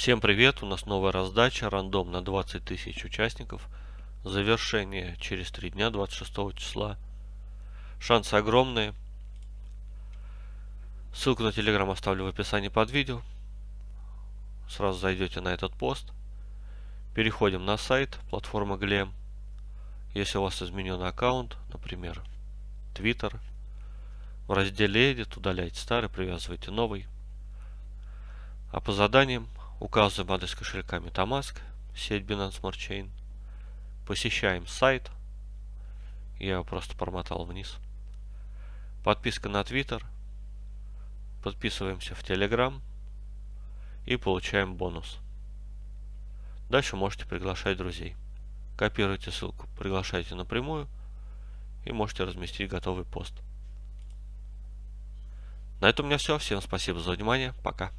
Всем привет! У нас новая раздача, рандом на 20 тысяч участников. Завершение через 3 дня, 26 числа. Шансы огромные. Ссылку на телеграм оставлю в описании под видео. Сразу зайдете на этот пост. Переходим на сайт платформы Glem. Если у вас изменен аккаунт, например, Twitter, в разделе Edit удаляйте старый, привязывайте новый. А по заданиям Указываем адрес кошелька MetaMask, сеть Binance Smart Chain. Посещаем сайт. Я его просто промотал вниз. Подписка на Twitter. Подписываемся в Telegram. И получаем бонус. Дальше можете приглашать друзей. Копируйте ссылку, приглашайте напрямую. И можете разместить готовый пост. На этом у меня все. Всем спасибо за внимание. Пока.